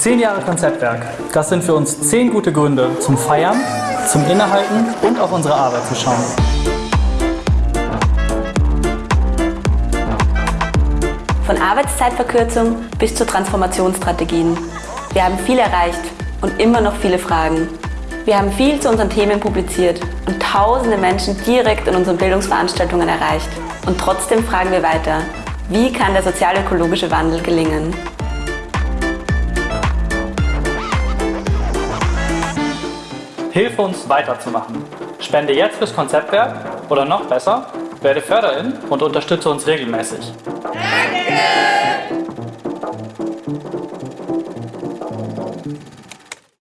Zehn Jahre Konzeptwerk. Das sind für uns zehn gute Gründe zum Feiern, zum Innehalten und auf unsere Arbeit zu schauen. Von Arbeitszeitverkürzung bis zu Transformationsstrategien. Wir haben viel erreicht und immer noch viele Fragen. Wir haben viel zu unseren Themen publiziert und tausende Menschen direkt in unseren Bildungsveranstaltungen erreicht. Und trotzdem fragen wir weiter, wie kann der sozial-ökologische Wandel gelingen? Hilfe uns weiterzumachen. Spende jetzt fürs Konzeptwerk oder noch besser, werde Förderin und unterstütze uns regelmäßig. Danke!